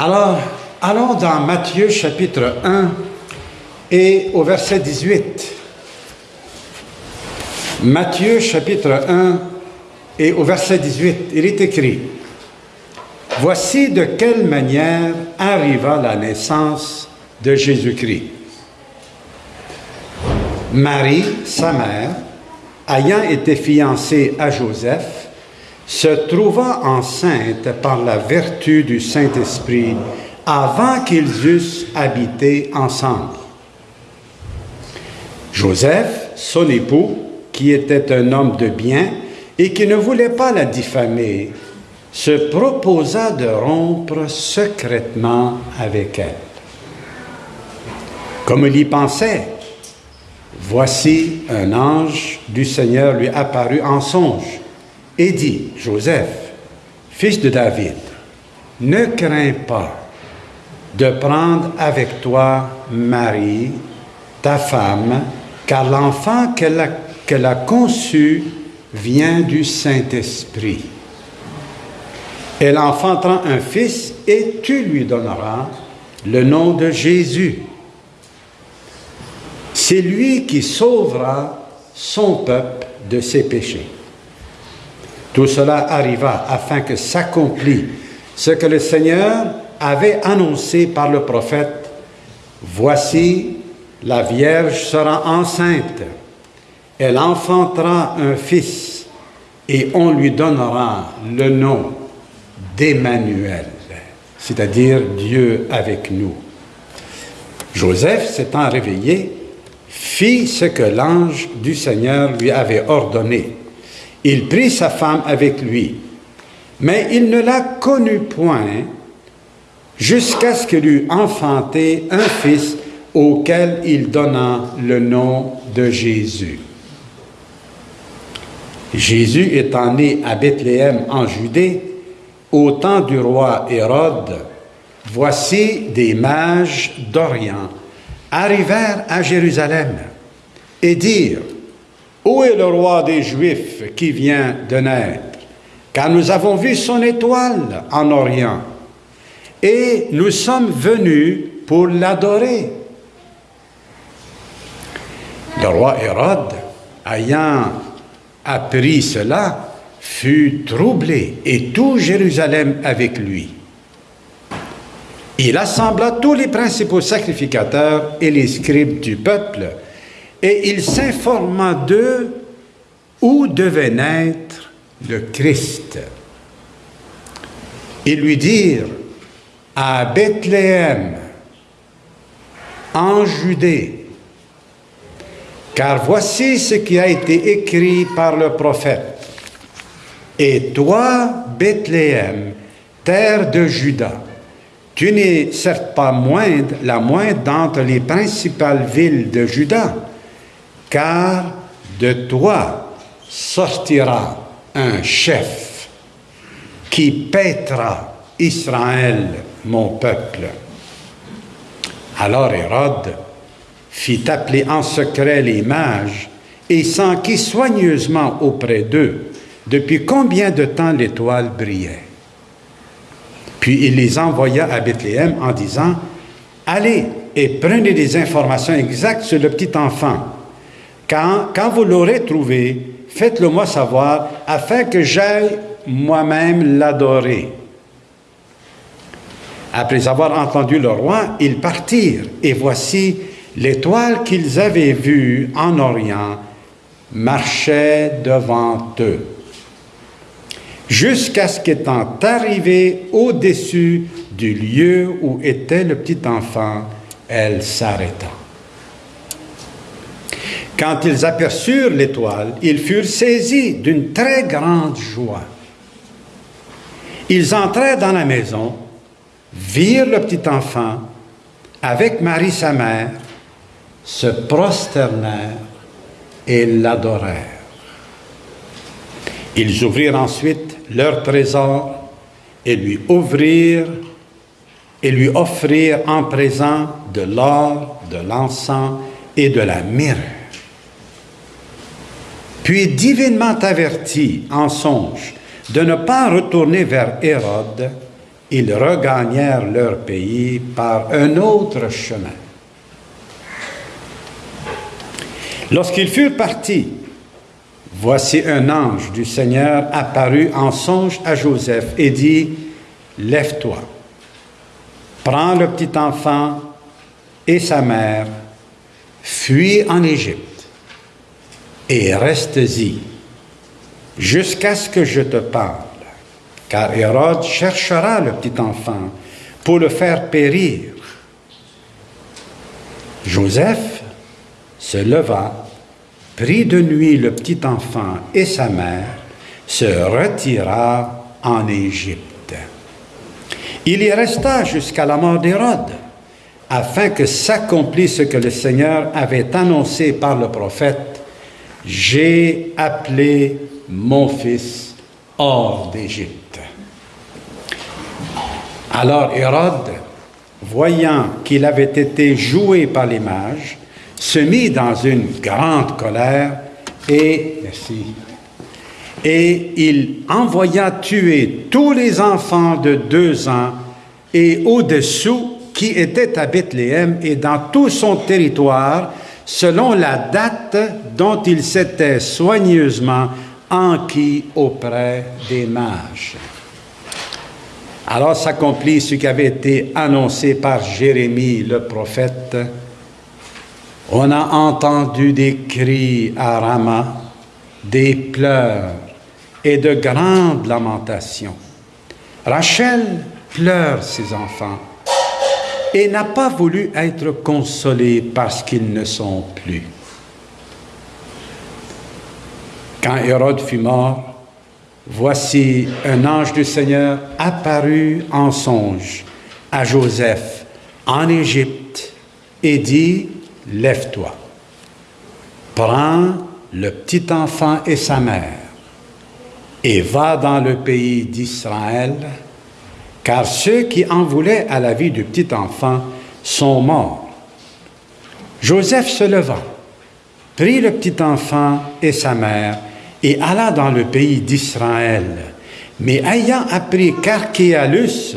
Alors, allons dans Matthieu chapitre 1 et au verset 18. Matthieu chapitre 1 et au verset 18, il est écrit, Voici de quelle manière arriva la naissance de Jésus-Christ. Marie, sa mère, ayant été fiancée à Joseph, se trouva enceinte par la vertu du Saint-Esprit avant qu'ils eussent habité ensemble. Joseph, son époux, qui était un homme de bien et qui ne voulait pas la diffamer, se proposa de rompre secrètement avec elle. Comme il y pensait, voici un ange du Seigneur lui apparut en songe et dit, Joseph, fils de David, ne crains pas de prendre avec toi Marie, ta femme, car l'enfant qu'elle a, conçu vient du Saint-Esprit. Elle enfantera un fils et tu lui donneras le nom de Jésus. C'est lui qui sauvera son peuple de ses péchés. Tout cela arriva afin que s'accomplisse ce que le Seigneur avait annoncé par le prophète. Voici, la Vierge sera enceinte. Elle enfantera un fils et on lui donnera le nom d'Emmanuel, c'est-à-dire Dieu avec nous. Joseph, s'étant réveillé, fit ce que l'ange du Seigneur lui avait ordonné. Il prit sa femme avec lui, mais il ne la connut point jusqu'à ce qu'il eût enfanté un fils auquel il donna le nom de Jésus. Jésus étant né à Bethléem en Judée, au temps du roi Hérode, voici des mages d'Orient arrivèrent à Jérusalem et dirent, Où est le roi des Juifs qui vient de naître? Car nous avons vu son étoile en Orient et nous sommes venus pour l'adorer. Le roi Hérode, ayant appris cela, fut troublé et tout Jérusalem avec lui. Il assembla tous les principaux sacrificateurs et les scribes du peuple, et il s'informa d'eux où devait naître le Christ. Ils lui dirent, à Bethléem, en Judée, car voici ce qui a été écrit par le prophète. Et toi, Bethléem, terre de Juda, tu n'es certes pas moindre, la moindre d'entre les principales villes de Juda, car de toi sortira un chef qui paîtra Israël, mon peuple. Alors Hérode fit appeler en secret les mages et s'enquit soigneusement auprès d'eux depuis combien de temps l'étoile brillait. Puis il les envoya à Bethléem en disant, Allez et prenez des informations exactes sur le petit enfant. Quand, vous l'aurez trouvé, faites-le moi savoir afin que j'aille moi-même l'adorer. Après avoir entendu le roi, ils partirent, et voici l'étoile qu'ils avaient vue en Orient marchait devant eux jusqu'à ce qu'étant arrivé au-dessus du lieu où était le petit enfant, elle s'arrêta. Quand ils aperçurent l'étoile, ils furent saisis d'une très grande joie. Ils entrèrent dans la maison, virent le petit enfant avec Marie sa mère, se prosternèrent et l'adorèrent. Ils ouvrirent ensuite leur trésor et lui ouvrirent et lui offrirent en présent de l'or, de l'encens et de la myrrhe. Puis divinement averti en songe de ne pas retourner vers Hérode, ils regagnèrent leur pays par un autre chemin. Lorsqu'ils furent partis, voici un ange du Seigneur apparut en songe à Joseph et dit, Lève-toi, prends le petit enfant et sa mère, fuis en Égypte et reste-y jusqu'à ce que je te parle car Hérode cherchera le petit enfant pour le faire périr. Joseph se leva, prit de nuit le petit enfant et sa mère, se retira en Égypte. Il y resta jusqu'à la mort d'Hérode, afin que s'accomplisse ce que le Seigneur avait annoncé par le prophète, J'ai appelé mon fils hors d'Égypte. Alors Hérode, voyant qu'il avait été joué par les mages, se mit dans une grande colère et, et il envoya tuer tous les enfants de deux ans et au-dessous qui étaient à Bethléem et dans tout son territoire, selon la date dont il s'était soigneusement enquis auprès des mages. Alors s'accomplit ce qui avait été annoncé par Jérémie le prophète. On a entendu des cris à Rama, des pleurs et de grandes lamentations. Rachel pleure ses enfants et n'a pas voulu être consolée parce qu'ils ne sont plus. Quand Hérode fut mort, Voici un ange du Seigneur apparu en songe à Joseph en Égypte et dit, Lève-toi, prends le petit enfant et sa mère et va dans le pays d'Israël, car ceux qui en voulaient à la vie du petit enfant sont morts. Joseph se leva, prit le petit enfant et sa mère et alla dans le pays d'Israël. Mais ayant appris qu'Archéalus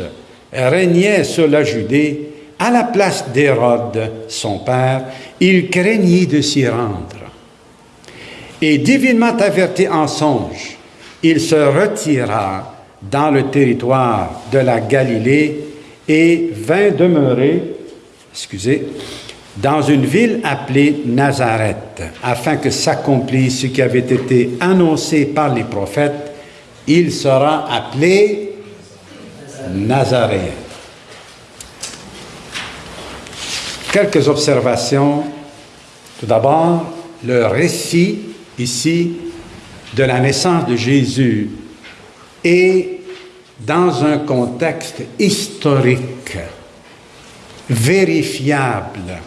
régnait sur la Judée, à la place d'Hérode, son père, il craignit de s'y rendre. Et divinement averti en songe, il se retira dans le territoire de la Galilée et vint demeurer, excusez, dans une ville appelée Nazareth, afin que s'accomplisse ce qui avait été annoncé par les prophètes, il sera appelé Nazaréen. Quelques observations. Tout d'abord, le récit ici de la naissance de Jésus est dans un contexte historique, vérifiable,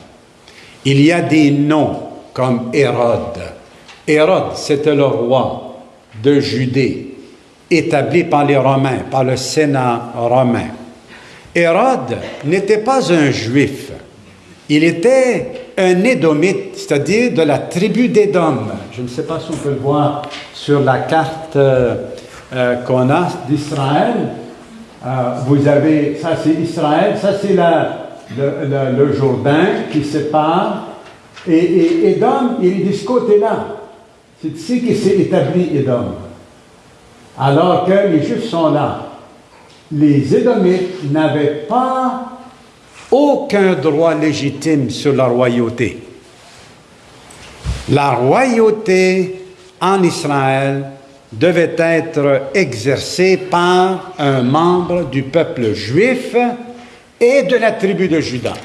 il y a des noms comme Hérode. Hérode, c'était le roi de Judée, établi par les Romains, par le Sénat romain. Hérode n'était pas un juif, il était un édomite, c'est-à-dire de la tribu d'Édom. Je ne sais pas si on peut le voir sur la carte euh, euh, qu'on a d'Israël. Euh, vous avez, ça c'est Israël, ça c'est la, le, Jourdain qui sépare. Et, et Édom, il est de ce côté-là. C'est ici qu'il s'est établi Édom. Alors que les Juifs sont là. Les Édomites n'avaient pas aucun droit légitime sur la royauté. La royauté en Israël devait être exercée par un membre du peuple juif et de la tribu de Judas.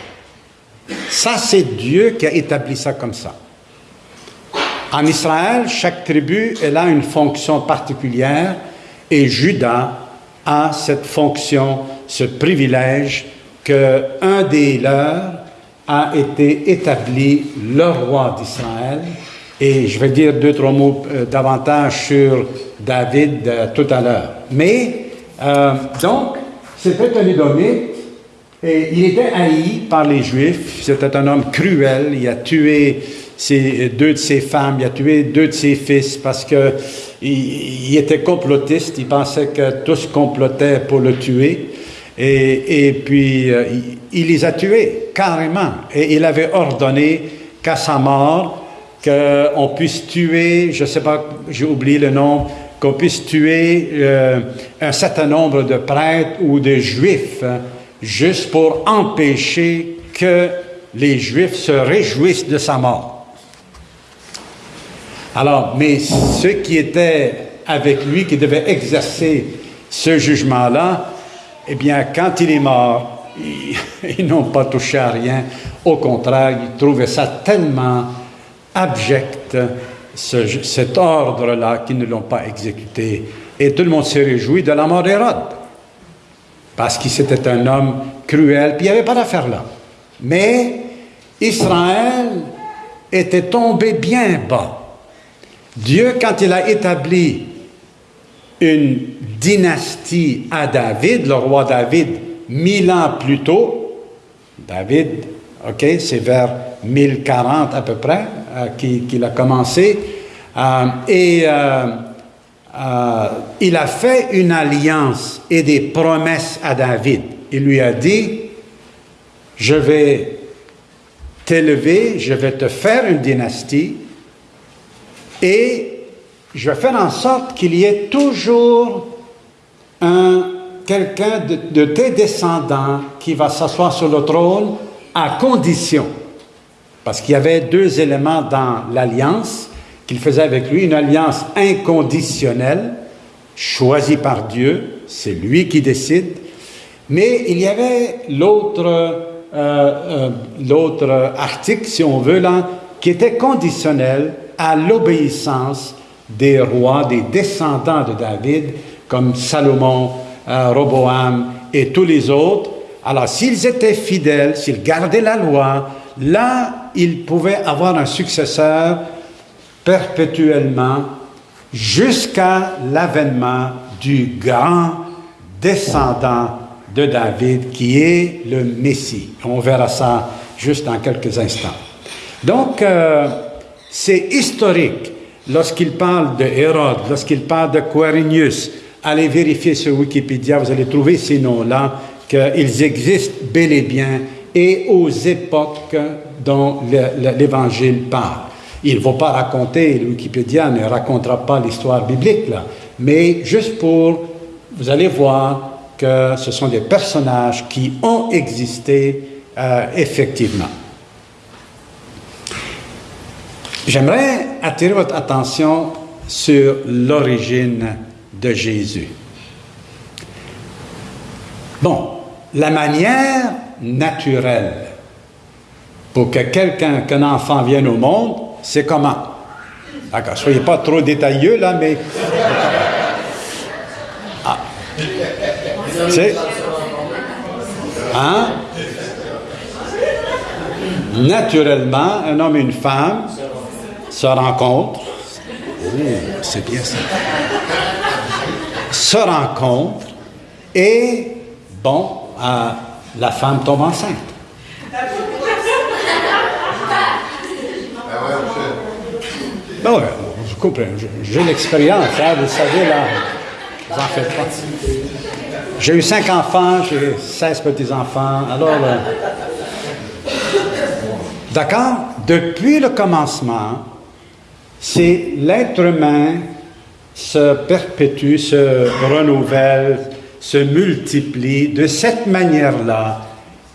Ça, c'est Dieu qui a établi ça comme ça. En Israël, chaque tribu, elle a une fonction particulière et Judas a cette fonction, ce privilège que un des leurs a été établi le roi d'Israël. Et je vais dire deux, trois mots euh, davantage sur David euh, tout à l'heure. Mais, euh, donc, c'était un Édomite et il était haï par les Juifs. C'était un homme cruel. Il a tué deux de ses femmes, il a tué deux de ses fils parce qu'il il était complotiste. Il pensait que tous complotaient pour le tuer. Et, puis, euh, il, les a tués, carrément. Et il avait ordonné qu'à sa mort, qu'on puisse tuer, je ne sais pas, j'ai oublié le nom, qu'on puisse tuer euh, un certain nombre de prêtres ou de juifs, hein, juste pour empêcher que les juifs se réjouissent de sa mort. Alors, mais ceux qui étaient avec lui, qui devaient exercer ce jugement-là, eh bien, quand il est mort, ils, n'ont pas touché à rien. Au contraire, ils trouvaient ça tellement abject, cet ordre-là, qu'ils ne l'ont pas exécuté. Et tout le monde s'est réjoui de la mort d'Hérode. Parce qu'il c'était un homme cruel, puis il n'y avait pas d'affaire là. Mais Israël était tombé bien bas. Dieu, quand il a établi une dynastie à David, le roi David, mille ans plus tôt. David, ok, c'est vers 1040 à peu près euh, qu'il a commencé. Euh, et euh, il a fait une alliance et des promesses à David. Il lui a dit, je vais t'élever, je vais te faire une dynastie et je vais faire en sorte qu'il y ait toujours un, quelqu'un de, tes descendants qui va s'asseoir sur le trône à condition, parce qu'il y avait deux éléments dans l'alliance qu'il faisait avec lui, une alliance inconditionnelle, choisie par Dieu, c'est lui qui décide, mais il y avait l'autre euh, euh, article, si on veut, là, qui était conditionnel à l'obéissance des rois, des descendants de David, comme Salomon, euh, Roboam et tous les autres. Alors, s'ils étaient fidèles, s'ils gardaient la loi, là, ils pouvaient avoir un successeur perpétuellement jusqu'à l'avènement du grand descendant de David qui est le Messie. On verra ça juste dans quelques instants. Donc, euh, c'est historique lorsqu'il parle de Hérode, lorsqu'il parle de Quirinius, allez vérifier sur Wikipédia, vous allez trouver ces noms-là, qu'ils existent bel et bien et aux époques dont l'Évangile parle. Il ne faut pas raconter, Wikipédia ne racontera pas l'histoire biblique, là, mais juste pour, vous allez voir que ce sont des personnages qui ont existé euh, effectivement. J'aimerais attirer votre attention sur l'origine de Jésus. Bon, la manière naturelle pour que quelqu'un, qu'un enfant vienne au monde, c'est comment? D'accord, soyez pas trop détailleux là, mais. Ah. C'est. Hein? Naturellement, un homme et une femme se rencontrent. Oh, c'est bien ça. Se rencontrent et, bon, euh, la femme tombe enceinte. Ouais, je comprends. J'ai l'expérience, hein, vous savez, là. Vous en faites pas. J'ai eu cinq enfants, j'ai 16 petits-enfants. Alors, euh, d'accord? Depuis le commencement, c'est l'être humain se perpétue, se renouvelle, se multiplie de cette manière-là,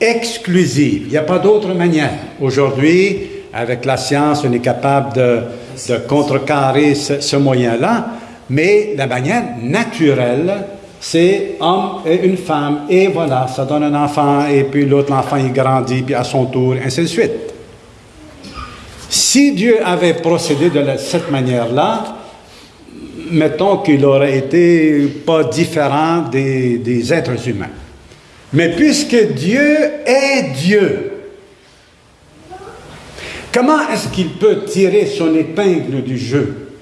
exclusive. Il n'y a pas d'autre manière. Aujourd'hui, avec la science, on est capable de, contrecarrer ce, moyen-là, mais la manière naturelle, c'est homme et une femme, et voilà, ça donne un enfant, et puis l'autre enfant, il grandit, puis à son tour, ainsi de suite. Si Dieu avait procédé de cette manière-là, mettons qu'il aurait été pas différent des êtres humains. Mais puisque Dieu est Dieu, comment est-ce qu'il peut tirer son épingle du jeu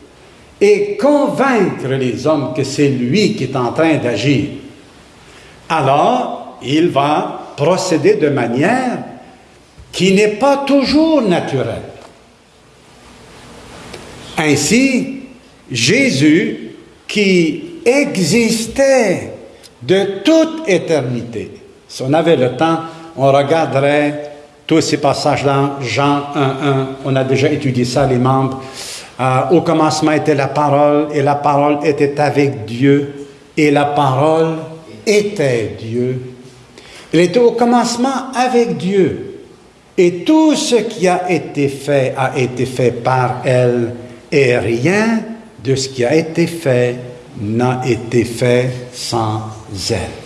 et convaincre les hommes que c'est lui qui est en train d'agir? Alors, il va procéder de manière qui n'est pas toujours naturelle. Ainsi, Jésus, qui existait de toute éternité. Si on avait le temps, on regarderait tous ces passages-là, Jean 1.1, on a déjà étudié ça, les membres. Euh, au commencement était la parole, et la parole était avec Dieu, et la parole était Dieu. Il était au commencement avec Dieu. Et tout ce qui a été fait a été fait par elle, et rien de ce qui a été fait n'a été fait sans elle.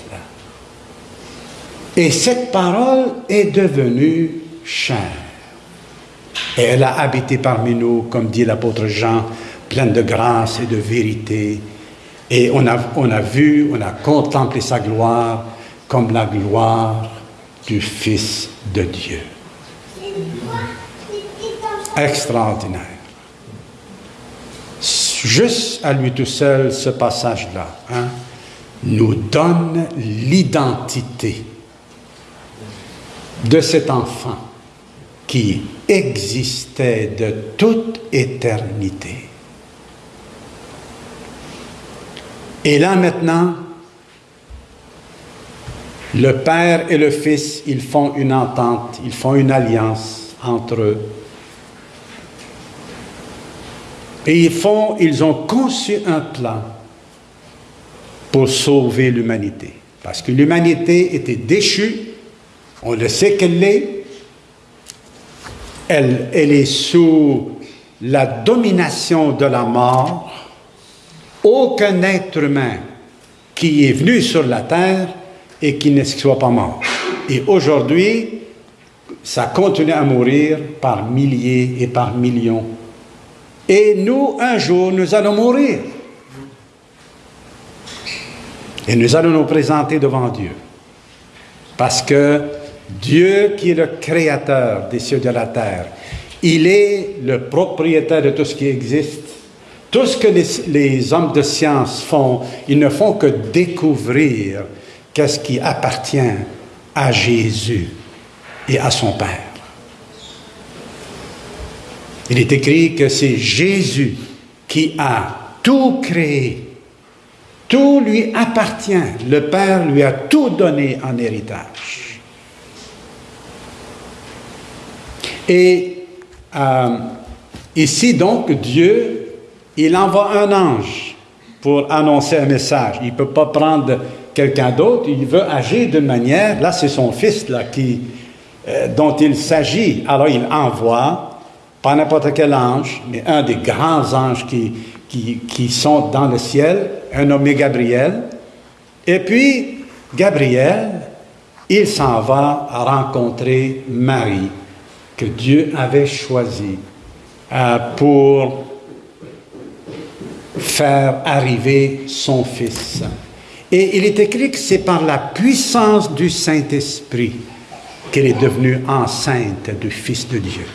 Et cette parole est devenue chair. Et elle a habité parmi nous, comme dit l'apôtre Jean, pleine de grâce et de vérité. Et on a, on a vu, on a contemplé sa gloire comme la gloire du Fils de Dieu. Extraordinaire. Juste à lui tout seul, ce passage-là, hein, nous donne l'identité de cet enfant qui existait de toute éternité. Et là maintenant, le Père et le Fils, ils font une entente, ils font une alliance entre eux. Et ils font, ils ont conçu un plan pour sauver l'humanité. Parce que l'humanité était déchue, on le sait qu'elle l'est, elle, elle est sous la domination de la mort. Aucun être humain qui est venu sur la terre et qui ne soit pas mort. Et aujourd'hui, ça continue à mourir par milliers et par millions. Et nous, un jour, nous allons mourir. Et nous allons nous présenter devant Dieu. Parce que Dieu, qui est le créateur des cieux et de la terre, il est le propriétaire de tout ce qui existe. Tout ce que les, hommes de science font, ils ne font que découvrir qu'est-ce qui appartient à Jésus et à son Père. Il est écrit que c'est Jésus qui a tout créé. Tout lui appartient. Le Père lui a tout donné en héritage. Et euh, ici donc, Dieu, il envoie un ange pour annoncer un message. Il ne peut pas prendre quelqu'un d'autre, il veut agir d'une manière, là c'est son fils là, qui, euh, dont il s'agit. Alors il envoie, pas n'importe quel ange, mais un des grands anges qui, qui, qui sont dans le ciel, un nommé Gabriel. Et puis, Gabriel, il s'en va rencontrer Marie, que Dieu avait choisie euh, pour faire arriver son fils. Et il est écrit que c'est par la puissance du Saint-Esprit qu'elle est devenue enceinte du Fils de Dieu.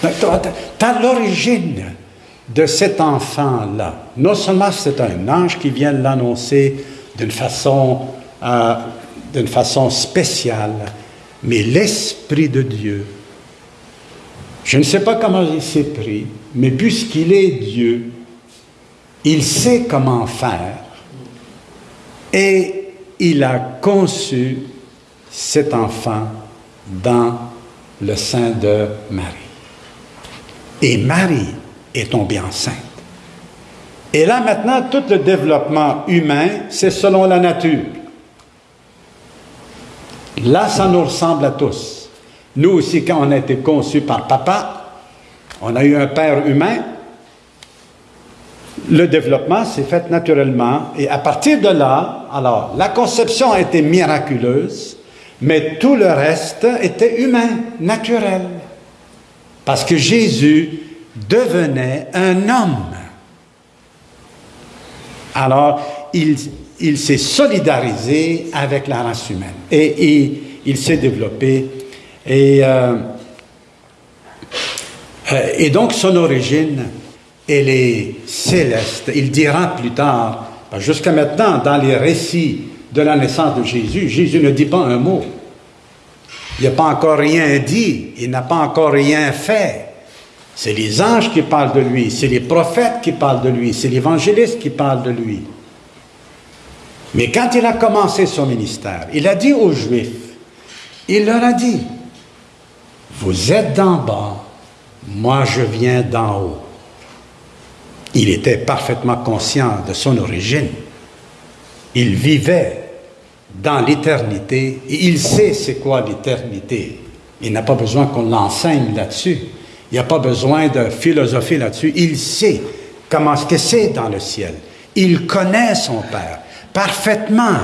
Tu as l'origine de cet enfant-là. Non seulement c'est un ange qui vient l'annoncer d'une façon, euh, façon spéciale, mais l'Esprit de Dieu, je ne sais pas comment il s'est pris, mais puisqu'il est Dieu, il sait comment faire et il a conçu cet enfant dans le sein de Marie. Et Marie est tombée enceinte. Et là maintenant, tout le développement humain, c'est selon la nature. Là, ça nous ressemble à tous. Nous aussi, quand on a été conçus par papa, on a eu un père humain, le développement s'est fait naturellement et à partir de là, alors la conception a été miraculeuse, mais tout le reste était humain, naturel. Parce que Jésus devenait un homme. Alors, il, s'est solidarisé avec la race humaine et, il s'est développé. Et, euh, euh, et donc, son origine, elle est céleste. Il dira plus tard, jusqu'à maintenant, dans les récits de la naissance de Jésus, Jésus ne dit pas un mot. Il n'a pas encore rien dit, il n'a pas encore rien fait. C'est les anges qui parlent de lui, c'est les prophètes qui parlent de lui, c'est l'évangéliste qui parle de lui. Mais quand il a commencé son ministère, il a dit aux Juifs, il leur a dit, vous êtes d'en bas, moi je viens d'en haut. Il était parfaitement conscient de son origine. Il vivait dans l'éternité et il sait c'est quoi l'éternité. Il n'a pas besoin qu'on l'enseigne là-dessus. Il n'y a pas besoin de philosophie là-dessus. Il sait comment ce que c'est dans le ciel. Il connaît son Père parfaitement.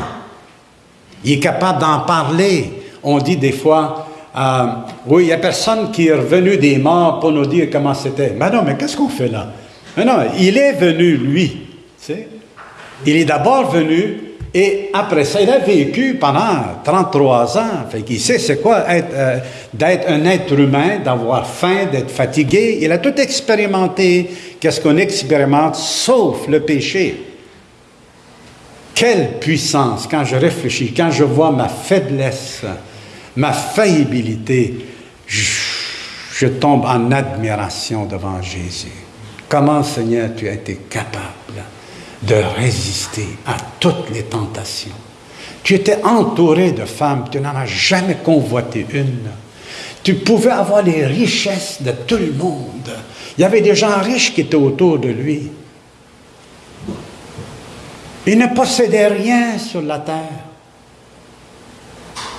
Il est capable d'en parler. On dit des fois, euh, oui, il n'y a personne qui est revenu des morts pour nous dire comment c'était. Mais non, mais qu'est-ce qu'on fait là? Mais non, il est venu, lui. Il est d'abord venu et après ça, il a vécu pendant 33 ans. Fait qu'il sait c'est quoi euh, d'être un être humain, d'avoir faim, d'être fatigué. Il a tout expérimenté. Qu'est-ce qu'on expérimente? Sauf le péché? Quelle puissance quand je réfléchis, quand je vois ma faiblesse, ma faillibilité, je, tombe en admiration devant Jésus. Comment, Seigneur, tu as été capable de résister à toutes les tentations? Tu étais entouré de femmes, tu n'en as jamais convoité une. Tu pouvais avoir les richesses de tout le monde. Il y avait des gens riches qui étaient autour de lui. Il ne possédait rien sur la terre.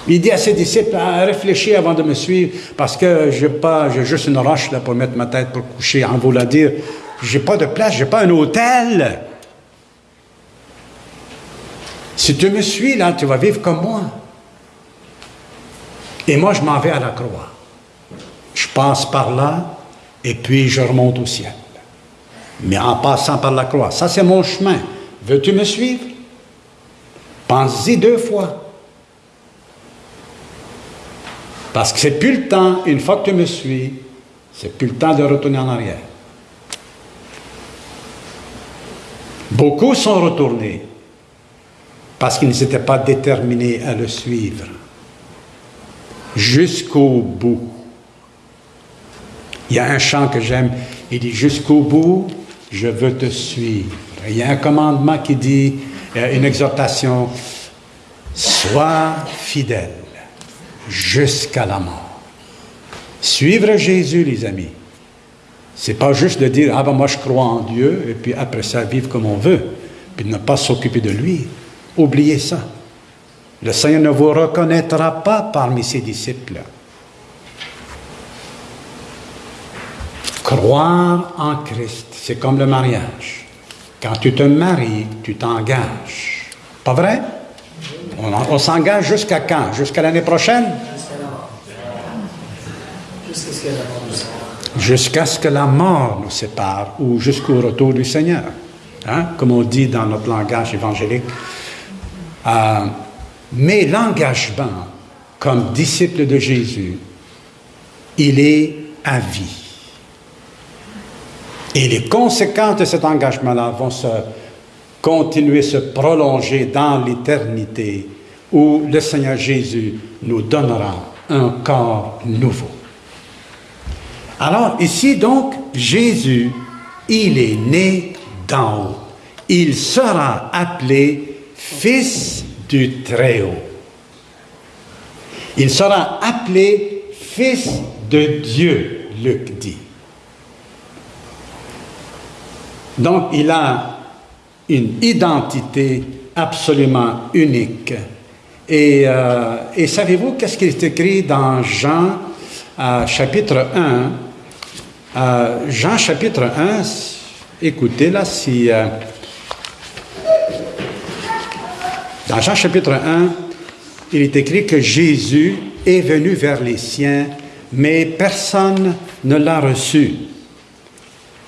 Il dit à ses disciples, ah, réfléchis avant de me suivre, parce que je pas, j'ai juste une roche là pour mettre ma tête pour coucher. En voulant dire, j'ai pas de place, j'ai pas un hôtel. Si tu me suis là, tu vas vivre comme moi. Et moi, je m'en vais à la croix. Je passe par là et puis je remonte au ciel. Mais en passant par la croix, ça c'est mon chemin. Veux-tu me suivre? Pense-y deux fois. Parce que c'est plus le temps, une fois que tu me suis, c'est plus le temps de retourner en arrière. Beaucoup sont retournés parce qu'ils ne s'étaient pas déterminés à le suivre jusqu'au bout. Il y a un chant que j'aime, il dit jusqu'au bout, je veux te suivre. Il y a un commandement qui dit, une exhortation, sois fidèle jusqu'à la mort. Suivre Jésus, les amis, c'est pas juste de dire, ah ben moi je crois en Dieu, et puis après ça vivre comme on veut, puis ne pas s'occuper de lui. Oubliez ça. Le Seigneur ne vous reconnaîtra pas parmi ses disciples. Croire en Christ, c'est comme le mariage. Quand tu te maries, tu t'engages. Pas vrai? On, s'engage jusqu'à quand? Jusqu'à l'année prochaine? Jusqu'à ce que la mort nous sépare ou jusqu'au retour du Seigneur. Hein? Comme on dit dans notre langage évangélique, euh, mais l'engagement comme disciple de Jésus, il est à vie. Et les conséquences de cet engagement-là vont se continuer, se prolonger dans l'éternité où le Seigneur Jésus nous donnera un corps nouveau. Alors ici donc, Jésus, il est né d'en haut. Il sera appelé Fils du Très-Haut. Il sera appelé Fils de Dieu, Luc dit. Donc il a une identité absolument unique. Et, euh, savez-vous qu'est-ce qui est écrit dans Jean euh, chapitre 1 euh, Jean chapitre 1, écoutez là si... Dans Jean chapitre 1, il est écrit que Jésus est venu vers les siens, mais personne ne l'a reçu.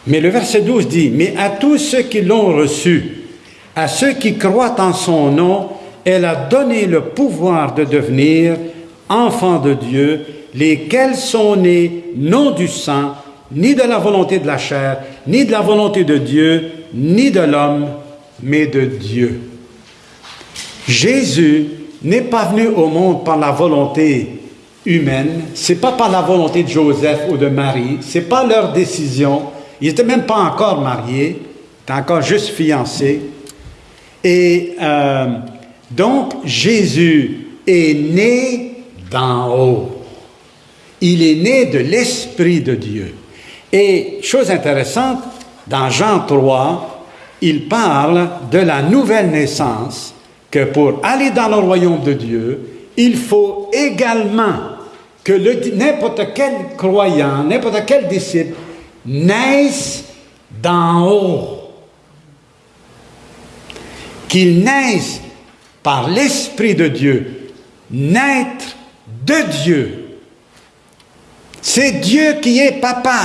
Mais le verset 12 dit, Mais à tous ceux qui l'ont reçu, à ceux qui croient en son nom, elle a donné le pouvoir de devenir enfants de Dieu, lesquels sont nés non du sang, ni de la volonté de la chair, ni de la volonté de Dieu, ni de l'homme, mais de Dieu. Jésus n'est pas venu au monde par la volonté humaine, c'est pas par la volonté de Joseph ou de Marie, c'est pas leur décision. Ils n'étaient même pas encore mariés, étaient encore juste fiancés. Et euh, donc, Jésus est né d'en haut. Il est né de l'Esprit de Dieu. Et chose intéressante, dans Jean 3, il parle de la nouvelle naissance, que pour aller dans le royaume de Dieu, il faut également que n'importe quel croyant, n'importe quel disciple naisse d'en haut. Qu'il naisse par l'Esprit de Dieu, naître de Dieu. C'est Dieu qui est papa.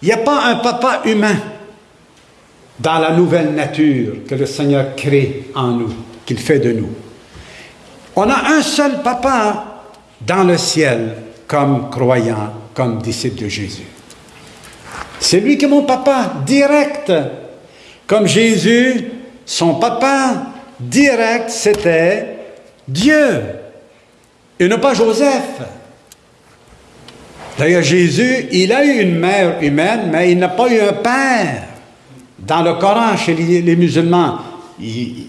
Il n'y a pas un papa humain dans la nouvelle nature que le Seigneur crée en nous, qu'il fait de nous. On a un seul papa dans le ciel comme croyant, comme disciple de Jésus. C'est lui qui est mon papa, direct. Comme Jésus, son papa direct, c'était Dieu, et non pas Joseph. D'ailleurs, Jésus, il a eu une mère humaine, mais il n'a pas eu un père. Dans le Coran, chez les, musulmans,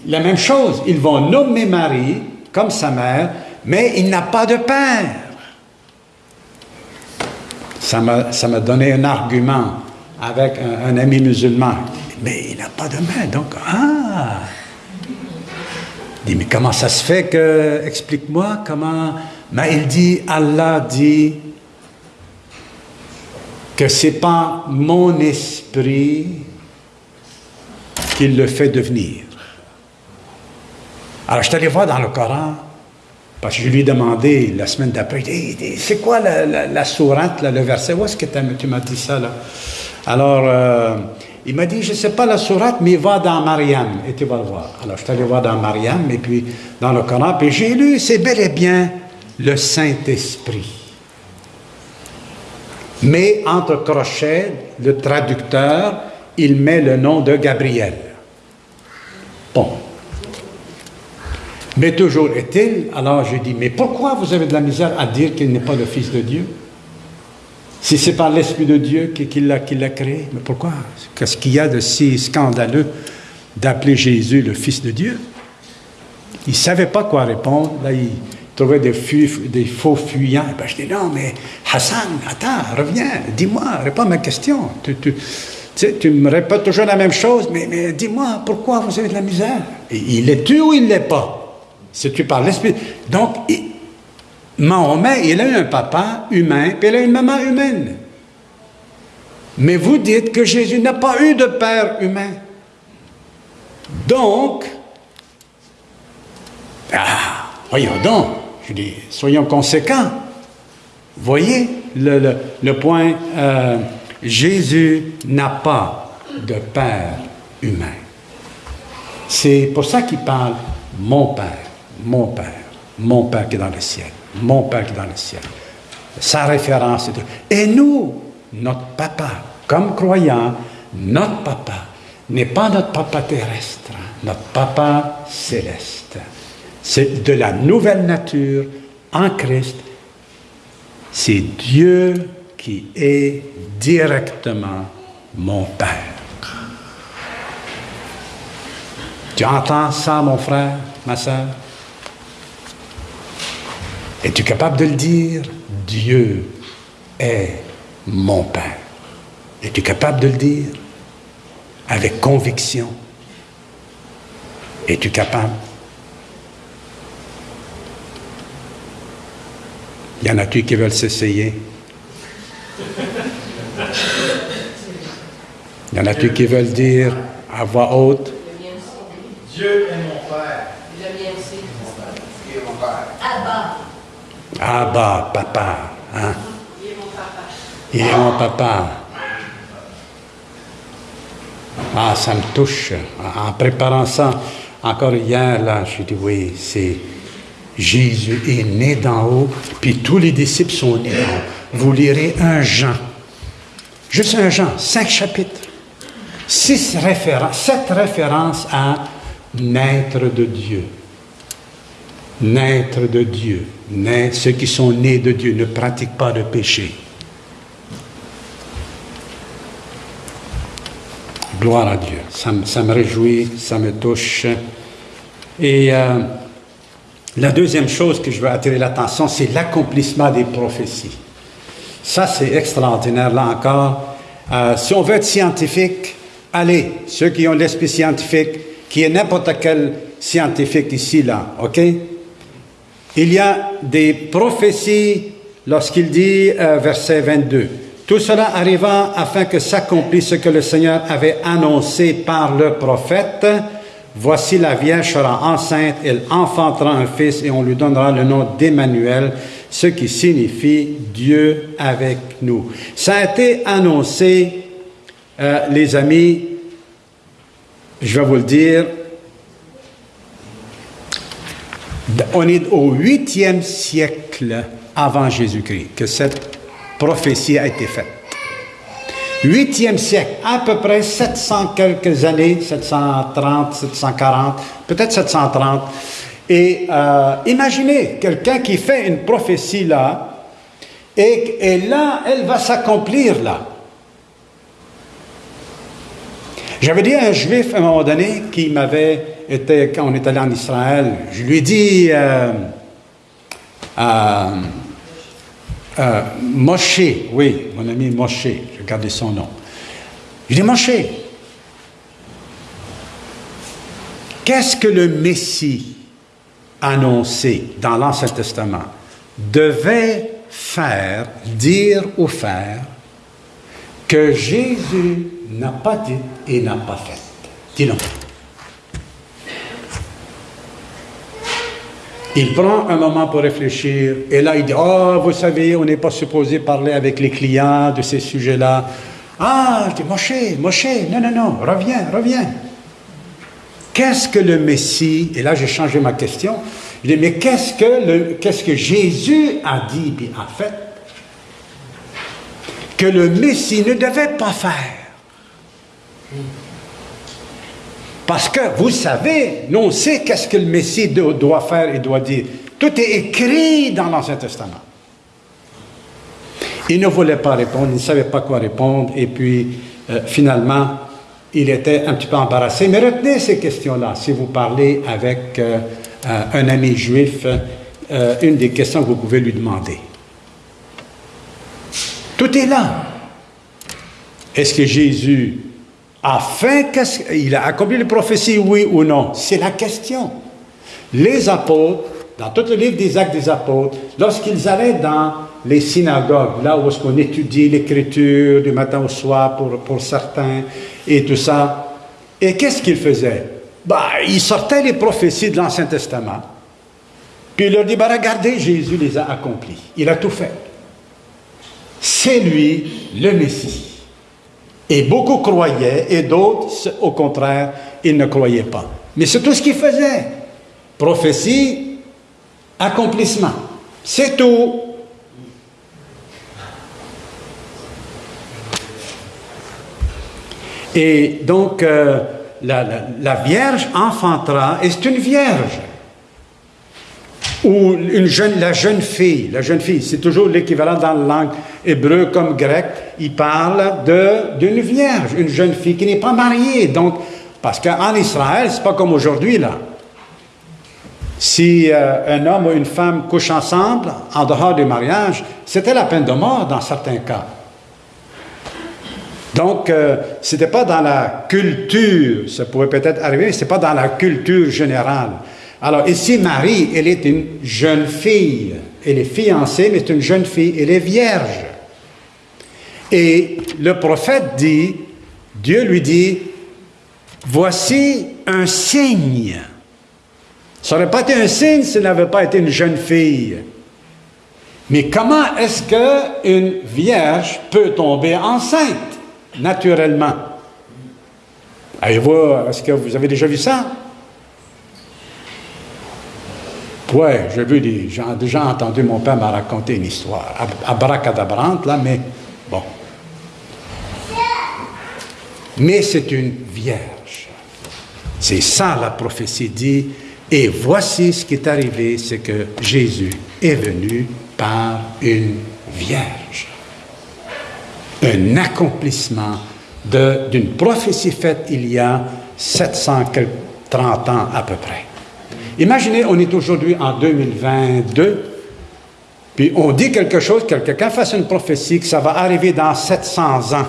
la même chose. Ils vont nommer Marie comme sa mère, mais il n'a pas de père. Ça m'a donné un argument avec un, ami musulman. Mais il n'a pas de mère, donc, ah! Il dit, mais comment ça se fait que, explique-moi comment. Mais il dit, Allah dit, que ce n'est pas mon esprit qui le fait devenir. Alors, je suis allé voir dans le Coran, parce que je lui ai demandé la semaine d'après, c'est quoi la, sourate, le verset, où est-ce que tu m'as dit ça là? Alors, euh, il m'a dit, je ne sais pas la sourate, mais va dans Mariam et tu vas le voir. Alors, je suis allé voir dans Mariam et puis dans le Coran, puis j'ai lu, c'est bel et bien le Saint-Esprit. Mais entre crochets, le traducteur, il met le nom de Gabriel. Bon. Mais toujours est-il, alors je dis, mais pourquoi vous avez de la misère à dire qu'il n'est pas le Fils de Dieu? Si c'est par l'Esprit de Dieu qu'il l'a créé, mais pourquoi? Qu'est-ce qu'il y a de si scandaleux d'appeler Jésus le Fils de Dieu? Il ne savait pas quoi répondre. Là, il, trouvais des, faux fuyants. Ben, je dis non, mais Hassan, attends, reviens, dis-moi, réponds à ma question. Tu, tu, me répètes toujours la même chose, mais, mais dis-moi, pourquoi vous avez de la misère? Il est tu ou il ne l'est pas? Tu parles l'esprit. Donc, Mahomet, il a eu un papa humain, puis il a une maman humaine. Mais vous dites que Jésus n'a pas eu de père humain. Donc, ah, voyons donc, je dis, soyons conséquents. Voyez le, point, euh, Jésus n'a pas de Père humain. C'est pour ça qu'il parle mon Père, mon Père, mon Père qui est dans le ciel, mon Père qui est dans le ciel. Sa référence est... Et nous, notre papa, comme croyants, notre papa n'est pas notre papa terrestre, notre papa céleste. C'est de la nouvelle nature en Christ. C'est Dieu qui est directement mon Père. Tu entends ça, mon frère, ma soeur? Es-tu capable de le dire? Dieu est mon Père. Es-tu capable de le dire? Avec conviction. Es-tu capable? Y en a-tu qui veulent s'essayer? Y en a-tu qui veulent dire à voix haute? Dieu est mon Père. Le mien aussi. Il est mon Père. Abba. Abba, papa. Hein? Il est mon papa. Il est mon papa. Ah, ça me touche. En préparant ça, encore hier, là, je dit oui, c'est Jésus est né d'en haut, puis tous les disciples sont nés d'en haut. Vous lirez un Jean, juste un Jean, cinq chapitres, six références, sept références à naître de Dieu. Naître de Dieu. Naître, ceux qui sont nés de Dieu ne pratiquent pas de péché. Gloire à Dieu. Ça, me- ça me réjouit, ça me touche. Et euh, la deuxième chose que je veux attirer l'attention, c'est l'accomplissement des prophéties. Ça, c'est extraordinaire, là encore. Euh, si on veut être scientifique, allez, ceux qui ont l'esprit scientifique, qui est n'importe quel scientifique ici, là, OK? Il y a des prophéties lorsqu'il dit, euh, verset 22, Tout cela arriva afin que s'accomplisse ce que le Seigneur avait annoncé par le prophète. Voici la Vierge sera enceinte, elle enfantera un fils et on lui donnera le nom d'Emmanuel, ce qui signifie Dieu avec nous. Ça a été annoncé, euh, les amis, je vais vous le dire, on est au huitième siècle avant Jésus-Christ que cette prophétie a été faite. Huitième siècle, à peu près 700 quelques années, 730, 740, peut-être 730. Et euh, imaginez quelqu'un qui fait une prophétie là, et, et là, elle va s'accomplir là. J'avais dit à un juif à un moment donné qui m'avait été, quand on est allé en Israël, je lui ai dit, euh, euh, euh, Moshe, oui, mon ami Moshe, j'ai gardé son nom. Je dis, Moshe, qu'est-ce que le Messie annoncé dans l'Ancien Testament devait faire, dire ou faire que Jésus n'a pas dit et n'a pas fait? Dis-donc. Il prend un moment pour réfléchir et là il dit Oh, vous savez, on n'est pas supposé parler avec les clients de ces sujets-là. Ah, je dis Moshe, Moshe, non, non, non, reviens, reviens. Qu'est-ce que le Messie, et là j'ai changé ma question, je dis Mais qu'est-ce que, qu'est-ce que Jésus a dit? Et a fait que le Messie ne devait pas faire parce que vous savez, nous on sait qu'est-ce que le Messie do- doit faire et doit dire. Tout est écrit dans l'Ancien Testament. Il ne voulait pas répondre, il ne savait pas quoi répondre, et puis euh, finalement, il était un petit peu embarrassé. Mais retenez ces questions-là. Si vous parlez avec euh, euh, un ami juif, une des questions que vous pouvez lui demander. Tout est là. Est-ce que Jésus a fait, qu'est-ce- il a accompli les prophéties, oui ou non? C'est la question. Les apôtres, dans tout le livre des actes des apôtres, lorsqu'ils allaient dans les synagogues, là où est-ce étudie l'écriture du matin au soir pour, pour certains et tout ça, et qu'est-ce qu'ils faisaient? Bah, Ils sortaient les prophéties de l'Ancien Testament, puis il leur dit, bah, regardez, Jésus les a accomplis. Il a tout fait. C'est lui le Messie. Et beaucoup croyaient, et d'autres, au contraire, ils ne croyaient pas. Mais c'est tout ce qu'ils faisaient. Prophétie, accomplissement. C'est tout. Et donc, euh, la, la- la Vierge enfantera, et c'est une Vierge. Ou une jeune, la jeune fille, la jeune fille, c'est toujours l'équivalent dans la langue hébreu comme grec, il parle d'une vierge, une jeune fille qui n'est pas mariée. Donc, parce qu'en Israël, c'est pas comme aujourd'hui, là. Si euh, un homme ou une femme couchent ensemble, en dehors du mariage, c'était la peine de mort dans certains cas. Donc, euh, ce n'était pas dans la culture, ça pourrait peut-être arriver, ce n'est pas dans la culture générale. Alors, ici, Marie, elle est une jeune fille. Elle est fiancée, mais c'est une jeune fille, elle est vierge. Et le prophète dit, Dieu lui dit, voici un signe. Ça n'aurait pas été un signe s'il n'avait pas été une jeune fille. Mais comment est-ce qu'une vierge peut tomber enceinte naturellement? Est-ce que vous avez déjà vu ça? Oui, j'ai vu des gens, déjà entendu mon père m'a raconté une histoire, ab- abracadabrante, là, mais bon. Mais c'est une vierge. C'est ça la prophétie dit. Et voici ce qui est arrivé, c'est que Jésus est venu par une vierge. Un accomplissement d'une prophétie faite il y a 730 ans à peu près. Imaginez, on est aujourd'hui en 2022, puis on dit quelque chose, que quelqu'un fasse une prophétie que ça va arriver dans 700 ans.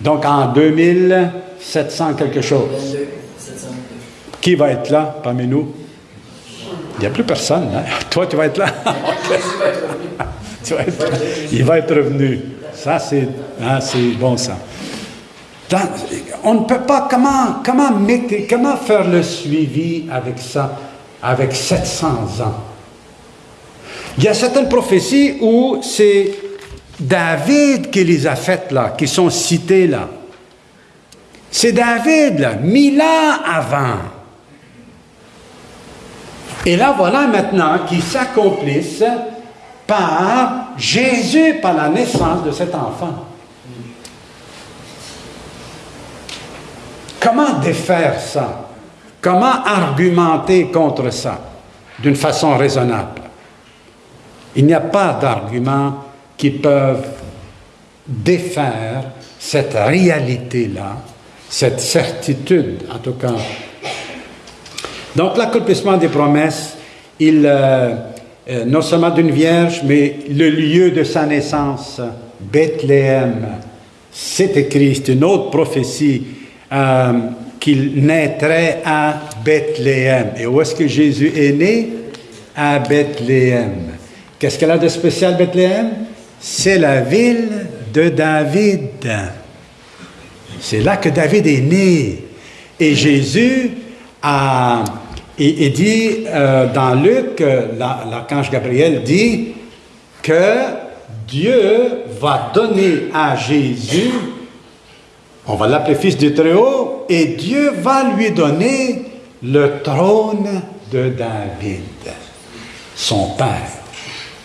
Donc en 2700 quelque chose. 22, 702. Qui va être là parmi nous? Il n'y a plus personne. hein? Toi, tu vas être là. Il va être revenu. Ça, c'est hein, c'est bon ça. On ne peut pas, comment, comment, mettre- comment faire le suivi avec ça, avec 700 ans? Il y a certaines prophéties où c'est David qui les a faites là, qui sont citées là. C'est David, là, mille ans avant. Et là, voilà maintenant qu'ils s'accomplissent par Jésus, par la naissance de cet enfant. Comment défaire ça? Comment argumenter contre ça d'une façon raisonnable? Il n'y a pas d'arguments qui peuvent défaire cette réalité-là, cette certitude, en tout cas. Donc, l'accomplissement des promesses, il, euh, euh, non seulement d'une vierge, mais le lieu de sa naissance, Bethléem, c'est écrit, c'est une autre prophétie, euh, qu'il naîtrait à Bethléem. Et où est-ce que Jésus est né? À Bethléem. Qu'est-ce qu'elle a de spécial, Bethléem? C'est la ville de David. C'est là que David est né. Et Jésus a, dit euh, dans Luc, euh, la- l'archange Gabriel dit que Dieu va donner à Jésus, on va l'appeler fils du Très-Haut, et Dieu va lui donner le trône de David, son père.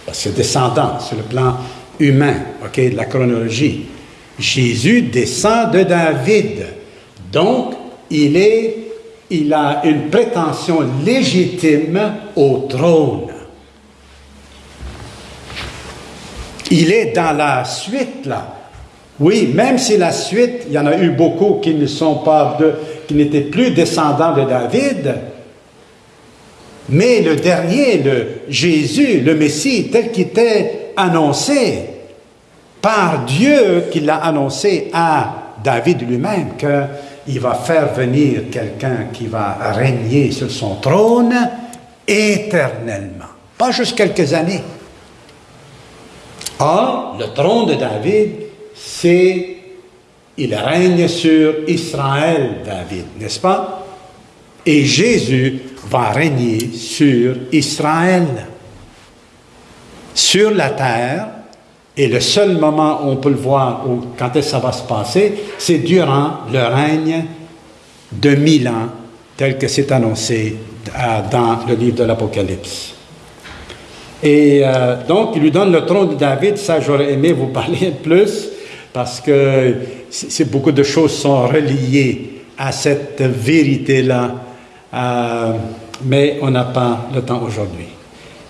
Parce que descendant sur le plan humain, ok, de la chronologie. Jésus descend de David. Donc, il a une prétention légitime au trône. Il est dans la suite, là. Oui, même si la suite, il y en a eu beaucoup qui ne sont pas de, qui n'étaient plus descendants de David, mais le dernier, le Jésus, le Messie, tel qu'il était annoncé par Dieu, qui l'a annoncé à David lui-même, qu'il va faire venir quelqu'un qui va régner sur son trône éternellement, pas juste quelques années. Or, le trône de David, c'est, il règne sur Israël, David, n'est-ce pas? Et Jésus va régner sur Israël, sur la terre, et le seul moment où on peut le voir, où, quand est-ce que ça va se passer, c'est durant le règne de mille ans, tel que c'est annoncé euh, dans le livre de l'Apocalypse. Et euh, donc, il lui donne le trône de David. Ça, j'aurais aimé vous parler plus, parce que beaucoup de choses sont reliées à cette vérité-là, euh, mais on n'a pas le temps aujourd'hui.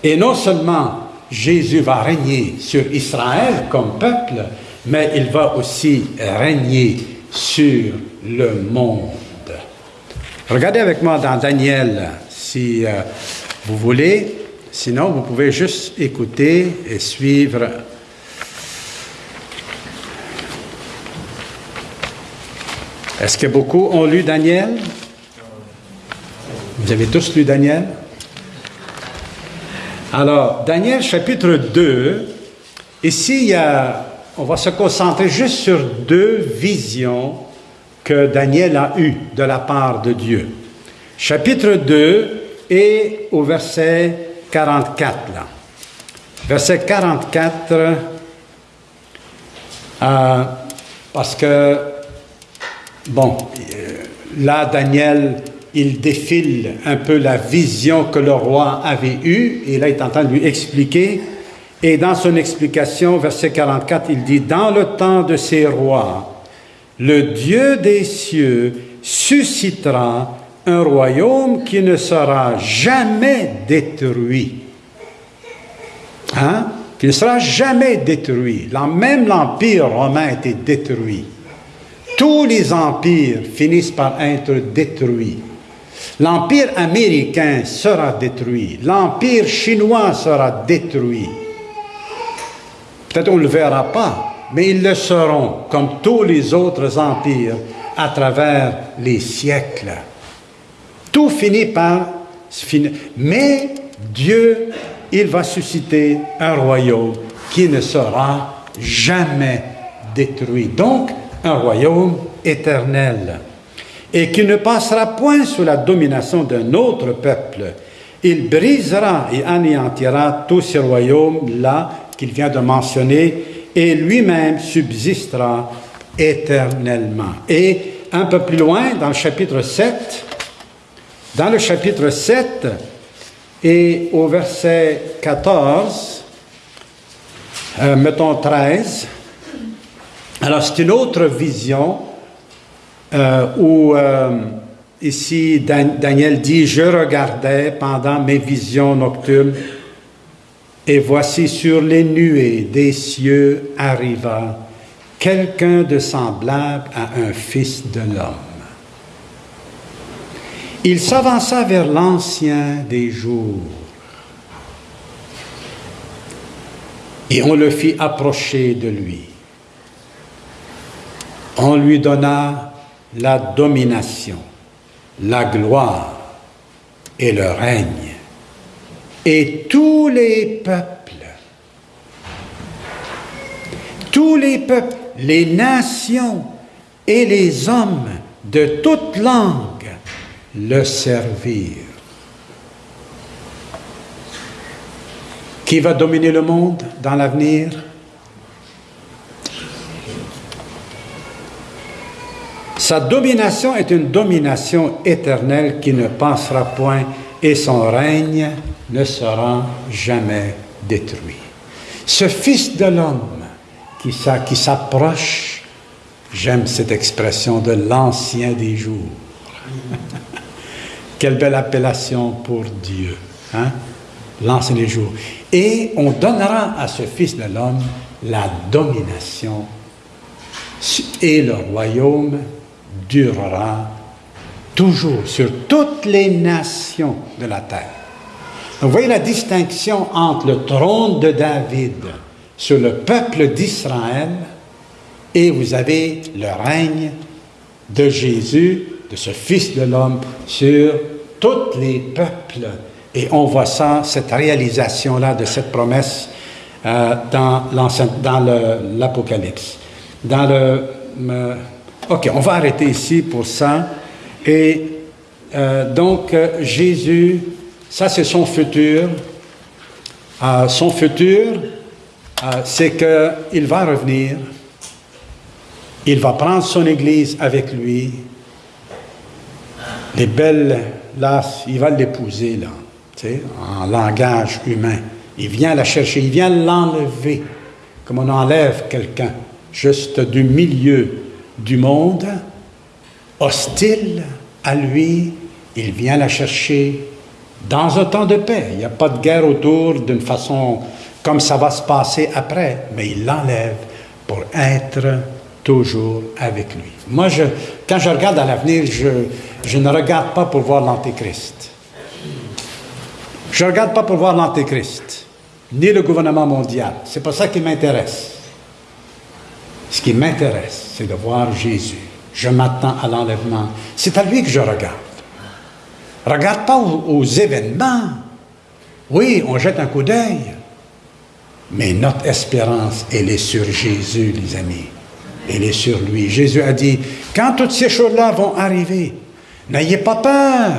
Et non seulement Jésus va régner sur Israël comme peuple, mais il va aussi régner sur le monde. Regardez avec moi dans Daniel, si euh, vous voulez. Sinon, vous pouvez juste écouter et suivre. Est-ce que beaucoup ont lu Daniel? Vous avez tous lu Daniel? Alors, Daniel chapitre 2, ici, on va se concentrer juste sur deux visions que Daniel a eues de la part de Dieu. Chapitre 2 et au verset 44, là. Verset 44, euh, parce que, bon, euh, là, Daniel, il défile un peu la vision que le roi avait eue, et là, il est en train de lui expliquer. Et dans son explication, verset 44, il dit, Dans le temps de ces rois, le Dieu des cieux suscitera un royaume qui ne sera jamais détruit. Hein? Qui ne sera jamais détruit. Même l'Empire romain a été détruit. Tous les empires finissent par être détruits. L'empire américain sera détruit, l'empire chinois sera détruit. Peut-être on ne le verra pas, mais ils le seront, comme tous les autres empires, à travers les siècles. Tout finit par. Mais Dieu, il va susciter un royaume qui ne sera jamais détruit. Donc, un royaume éternel. Et qui ne passera point sous la domination d'un autre peuple. Il brisera et anéantira tous ces royaumes-là qu'il vient de mentionner, et lui-même subsistera éternellement. Et un peu plus loin, dans le chapitre 7, dans le chapitre 7 et au verset 14, euh, mettons 13, alors c'est une autre vision euh, où euh, ici Daniel dit, je regardais pendant mes visions nocturnes et voici sur les nuées des cieux arriva quelqu'un de semblable à un fils de l'homme. Il s'avança vers l'ancien des jours et on le fit approcher de lui. On lui donna la domination, la gloire et le règne et tous les peuples, tous les peuples, les nations et les hommes de toute langue le servirent. Qui va dominer le monde dans l'avenir? Sa domination est une domination éternelle qui ne passera point et son règne ne sera jamais détruit. Ce Fils de l'homme qui, s'approche, j'aime cette expression de l'ancien des jours. Quelle belle appellation pour Dieu, hein? l'ancien des jours. Et on donnera à ce Fils de l'homme la domination et le royaume durera toujours sur toutes les nations de la terre. Vous voyez la distinction entre le trône de David sur le peuple d'Israël et vous avez le règne de Jésus, de ce Fils de l'homme, sur tous les peuples. Et on voit ça, cette réalisation-là de cette promesse euh, dans l'Apocalypse. Dans le... Euh, ok, on va arrêter ici pour ça. Et euh, donc, Jésus ça, c'est son futur. Euh, son futur, euh, c'est qu'il va revenir. Il va prendre son Église avec lui. Les belles, là, il va l'épouser, là, en langage humain. Il vient la chercher, il vient l'enlever, comme on enlève quelqu'un, juste du milieu du monde, hostile à lui, il vient la chercher dans un temps de paix. Il n'y a pas de guerre autour d'une façon comme ça va se passer après, mais il l'enlève pour être toujours avec lui. Moi, quand je regarde à l'avenir, je, je, ne regarde pas pour voir l'Antéchrist. Je ne regarde pas pour voir l'Antéchrist, ni le gouvernement mondial. C'est pas ça qui m'intéresse. Ce qui m'intéresse, c'est de voir Jésus. Je m'attends à l'enlèvement. C'est à lui que je regarde. Regarde pas aux, événements? Oui, on jette un coup d'œil. Mais notre espérance, elle est sur Jésus, les amis. Elle est sur lui. Jésus a dit, quand toutes ces choses-là vont arriver, n'ayez pas peur.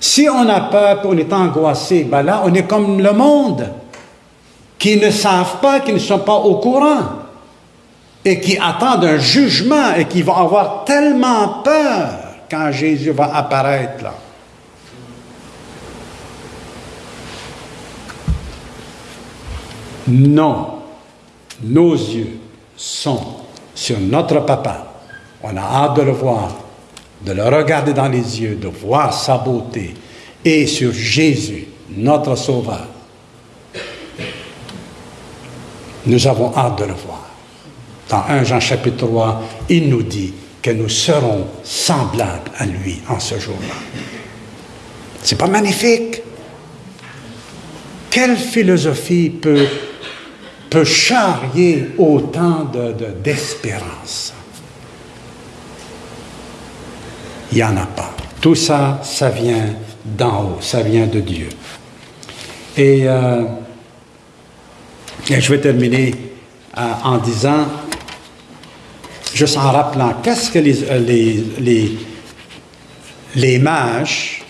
Si on a peur, on est angoissé, ben là, on est comme le monde, qui ne savent pas, qui ne sont pas au courant, et qui attendent un jugement, et qui vont avoir tellement peur quand Jésus va apparaître là. Non, nos yeux sont sur notre papa. On a hâte de le voir, de le regarder dans les yeux, de voir sa beauté, et sur Jésus, notre Sauveur. Nous avons hâte de le voir. Dans 1 Jean chapitre 3, il nous dit que nous serons semblables à lui en ce jour-là. C'est pas magnifique? Quelle philosophie peut, charrier autant de- de- d'espérance? Il n'y en a pas. Tout ça, ça vient d'en haut, ça vient de Dieu. Et, euh, je vais terminer euh, en disant, juste en rappelant, qu'est-ce que les, euh, les, mages,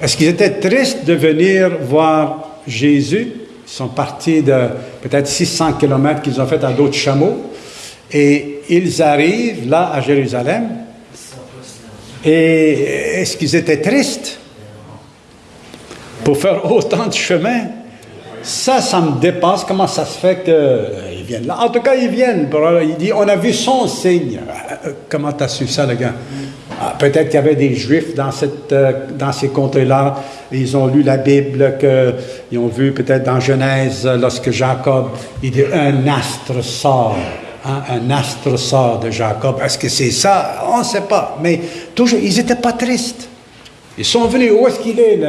est-ce qu'ils étaient tristes de venir voir Jésus? Ils sont partis de peut-être 600 kilomètres qu'ils ont fait à d'autres chameaux. Et ils arrivent là à Jérusalem. Et est-ce qu'ils étaient tristes pour faire autant de chemin? Ça, ça me dépasse. Comment ça se fait qu'ils En tout cas, ils viennent. Il dit, on a vu son signe. Euh, Comment tu as su ça, le gars? Ah, Peut-être qu'il y avait des Juifs euh, dans ces contrées-là. Ils ont lu la Bible, que, ils ont vu peut-être dans Genèse, euh, lorsque Jacob, il dit, un astre sort. hein, un astre sort de Jacob. Est-ce que c'est ça? On ne sait pas. Mais toujours, ils n'étaient pas tristes. Ils sont venus. Où est-ce qu'il est,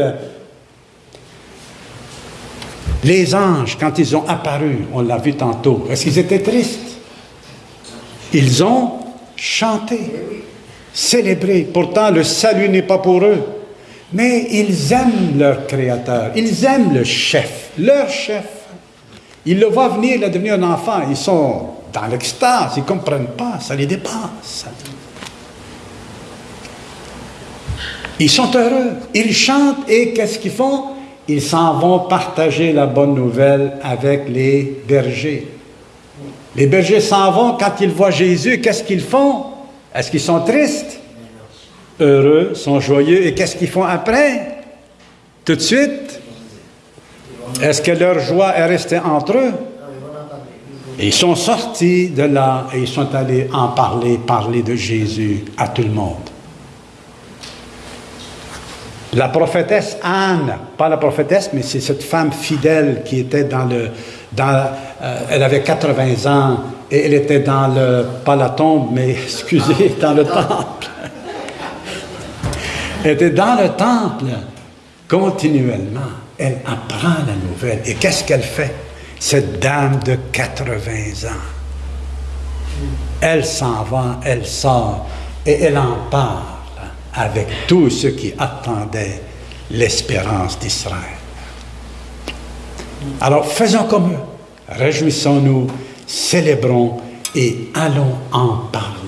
les anges, quand ils ont apparu, on l'a vu tantôt, est-ce qu'ils étaient tristes? Ils ont chanté, célébré. Pourtant, le salut n'est pas pour eux. Mais ils aiment leur Créateur. Ils aiment le chef, leur chef. Ils le voient venir, il est devenu un enfant. Ils sont dans l'extase, ils ne comprennent pas, ça les dépasse. Ils sont heureux, ils chantent et qu'est-ce qu'ils font? Ils s'en vont partager la bonne nouvelle avec les bergers. Les bergers s'en vont quand ils voient Jésus, qu'est-ce qu'ils font? Est-ce qu'ils sont tristes? Heureux, sont joyeux, et qu'est-ce qu'ils font après? Tout de suite? Est-ce que leur joie est restée entre eux? Ils sont sortis de là et ils sont allés en parler, parler de Jésus à tout le monde. La prophétesse Anne, pas la prophétesse, mais c'est cette femme fidèle qui était dans le. Dans, euh, elle avait 80 ans et elle était dans le. Pas la tombe, mais excusez, dans le temple. Elle était dans le temple continuellement. Elle apprend la nouvelle. Et qu'est-ce qu'elle fait? Cette dame de 80 ans. Elle s'en va, elle sort et elle en parle avec tous ceux qui attendaient l'espérance d'Israël. Alors faisons comme eux, réjouissons-nous, célébrons et allons en parler.